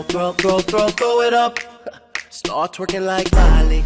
throw, throw, throw, throw, throw it up. Start twerking like Miley.